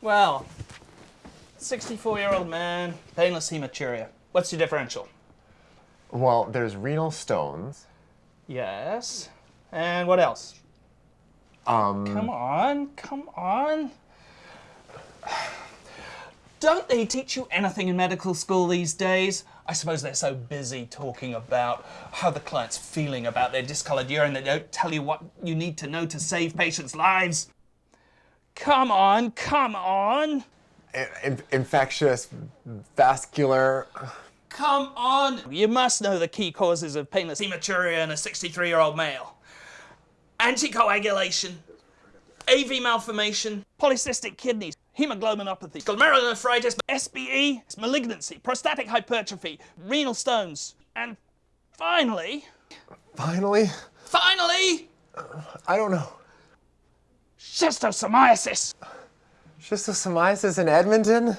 Well, 64-year-old man, painless hematuria. What's your differential? Well, there's renal stones. Yes. And what else? Um, Come on, come on. Don't they teach you anything in medical school these days? I suppose they're so busy talking about how the client's feeling about their discolored urine that they don't tell you what you need to know to save patients' lives. Come on, come on. in- infectious, vascular. Come on! You must know the key causes of painless hematuria in a 63 year old male anticoagulation, AV malformation, polycystic kidneys, hemoglobinopathy, glomerulonephritis, SBE, malignancy, prostatic hypertrophy, renal stones, and finally, Finally, finally, I don't know. Schistosomiasis. Schistosomiasis in Edmonton?